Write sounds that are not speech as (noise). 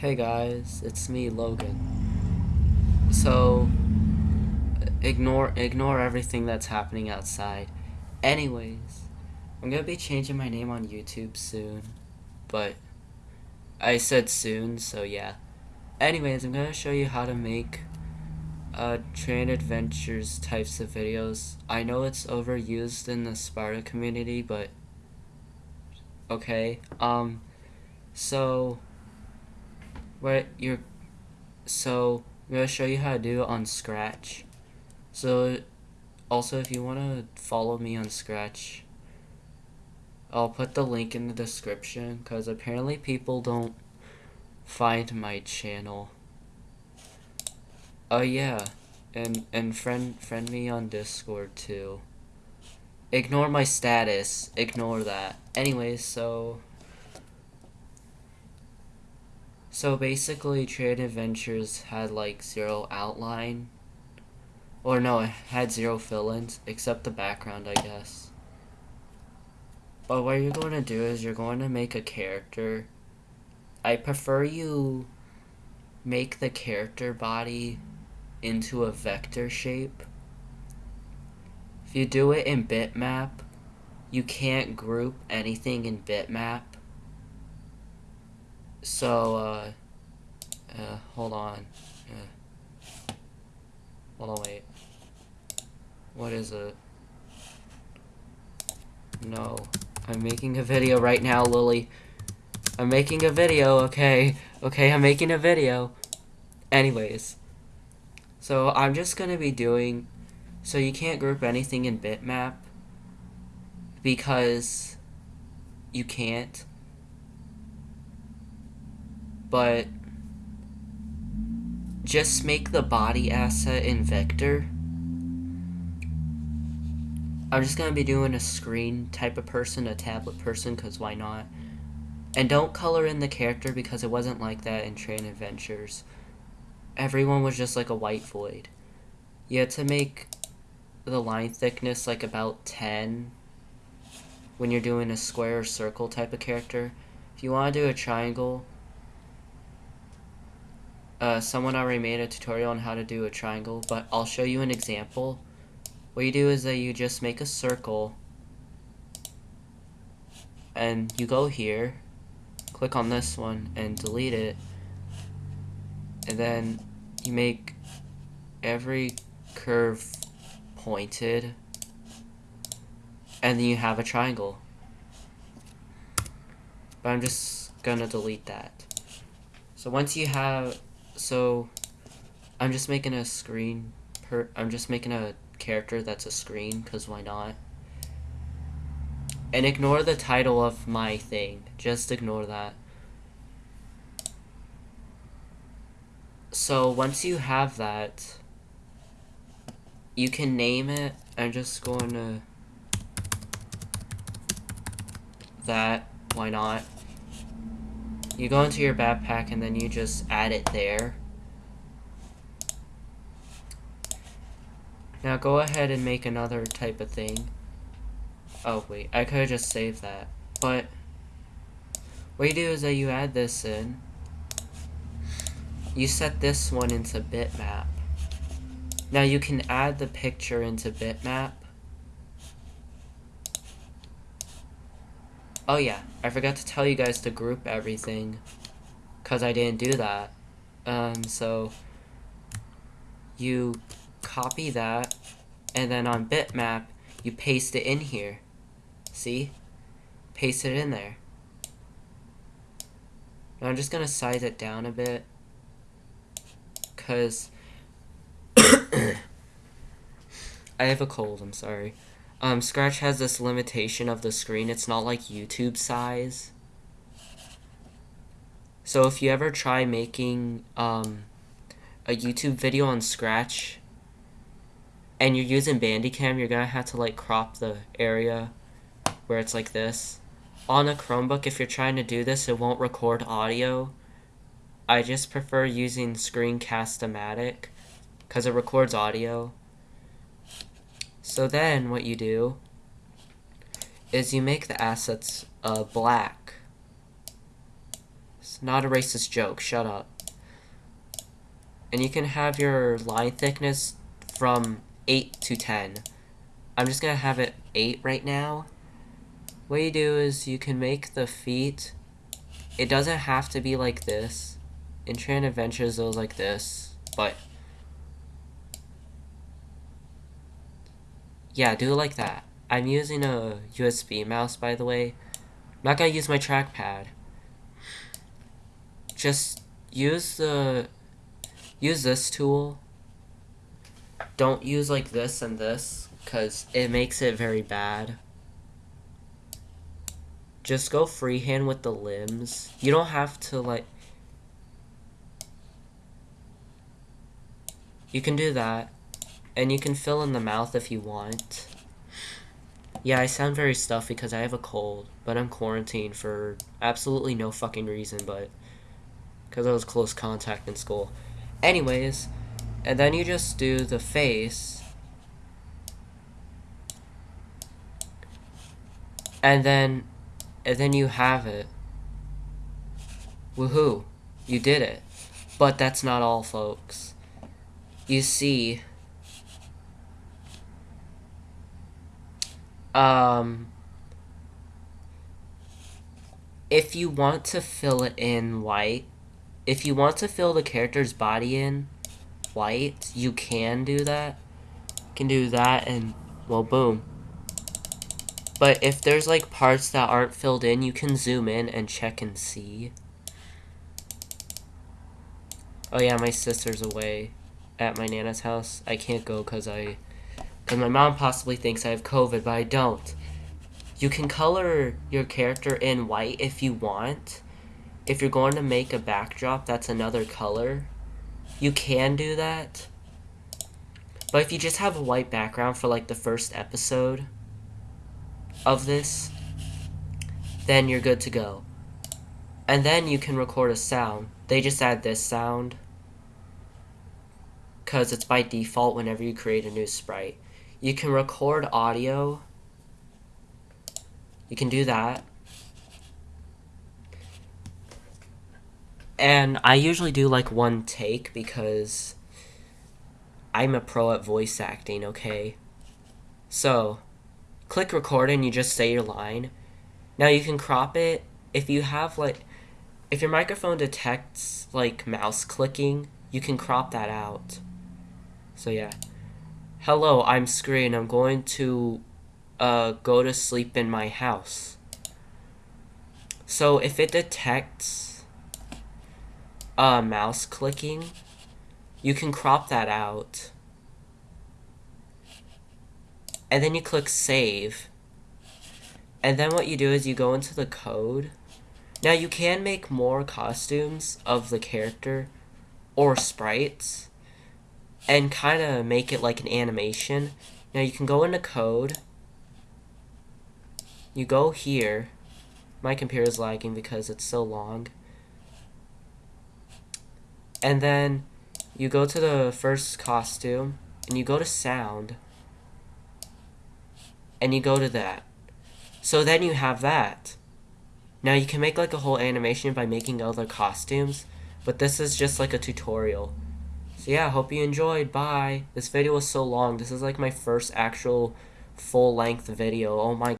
Hey guys, it's me, Logan. So, ignore ignore everything that's happening outside. Anyways, I'm gonna be changing my name on YouTube soon, but I said soon, so yeah. Anyways, I'm gonna show you how to make uh, train adventures types of videos. I know it's overused in the Sparta community, but okay. Um, so what you're so I'm gonna show you how to do it on Scratch. So also if you wanna follow me on Scratch, I'll put the link in the description because apparently people don't find my channel. Oh yeah, and and friend friend me on Discord too. Ignore my status. Ignore that. Anyways, so So basically, Train Adventures had like zero outline. Or no, it had zero fill-ins, except the background, I guess. But what you're going to do is you're going to make a character. I prefer you make the character body into a vector shape. If you do it in bitmap, you can't group anything in bitmap so, uh, uh, hold on. Uh, hold on, wait. What is it? No. I'm making a video right now, Lily. I'm making a video, okay? Okay, I'm making a video. Anyways. So, I'm just gonna be doing... So, you can't group anything in bitmap. Because... You can't but just make the body asset in vector. I'm just going to be doing a screen type of person, a tablet person, because why not? And don't color in the character because it wasn't like that in Train Adventures. Everyone was just like a white void. You had to make the line thickness like about 10 when you're doing a square or circle type of character. If you want to do a triangle, uh, someone already made a tutorial on how to do a triangle, but I'll show you an example. What you do is that you just make a circle, and you go here, click on this one, and delete it, and then you make every curve pointed, and then you have a triangle. But I'm just gonna delete that. So once you have so I'm just making a screen per I'm just making a character that's a screen because why not? And ignore the title of my thing. Just ignore that. So once you have that you can name it. I'm just going to that. Why not you go into your backpack and then you just add it there. Now go ahead and make another type of thing. Oh wait, I could have just saved that. But what you do is that you add this in. You set this one into bitmap. Now you can add the picture into bitmap Oh yeah, I forgot to tell you guys to group everything. Because I didn't do that. Um, so... You copy that, and then on bitmap, you paste it in here. See? Paste it in there. Now I'm just gonna size it down a bit. Because... (coughs) (coughs) I have a cold, I'm sorry. Um, Scratch has this limitation of the screen. It's not like YouTube size. So if you ever try making um, a YouTube video on Scratch and you're using Bandicam, you're going to have to like crop the area where it's like this. On a Chromebook, if you're trying to do this, it won't record audio. I just prefer using Screencast-O-Matic because it records audio. So then what you do is you make the assets uh, black. It's not a racist joke. Shut up. And you can have your line thickness from 8 to 10. I'm just to have it 8 right now. What you do is you can make the feet. It doesn't have to be like this. In Train Adventures, it was like this. But yeah, do it like that. I'm using a USB mouse, by the way. I'm not gonna use my trackpad. Just use the use this tool. Don't use like this and this, because it makes it very bad. Just go freehand with the limbs. You don't have to like... You can do that. And you can fill in the mouth if you want. Yeah, I sound very stuffy because I have a cold, but I'm quarantined for absolutely no fucking reason, but because I was close contact in school. Anyways, and then you just do the face. And then, and then you have it. Woohoo, you did it. But that's not all, folks. You see, um, if you want to fill it in white, if you want to fill the character's body in white, you can do that. You can do that and, well, boom. But if there's like parts that aren't filled in, you can zoom in and check and see. Oh yeah, my sister's away at my Nana's house. I can't go because I and my mom possibly thinks I have COVID, but I don't. You can color your character in white if you want. If you're going to make a backdrop that's another color, you can do that. But if you just have a white background for like the first episode of this, then you're good to go. And then you can record a sound. They just add this sound because it's by default whenever you create a new sprite. You can record audio. You can do that. And I usually do like one take because I'm a pro at voice acting, okay? So, click record and you just say your line. Now you can crop it if you have like if your microphone detects like mouse clicking, you can crop that out. So yeah. Hello, I'm Screen. I'm going to uh, go to sleep in my house. So if it detects uh, mouse clicking, you can crop that out. And then you click save. And then what you do is you go into the code. Now you can make more costumes of the character or sprites and kind of make it like an animation. Now you can go into code. You go here. My computer is lagging because it's so long. And then you go to the first costume and you go to sound. And you go to that. So then you have that. Now you can make like a whole animation by making other costumes, but this is just like a tutorial. So yeah, hope you enjoyed. Bye. This video was so long. This is like my first actual full-length video. Oh my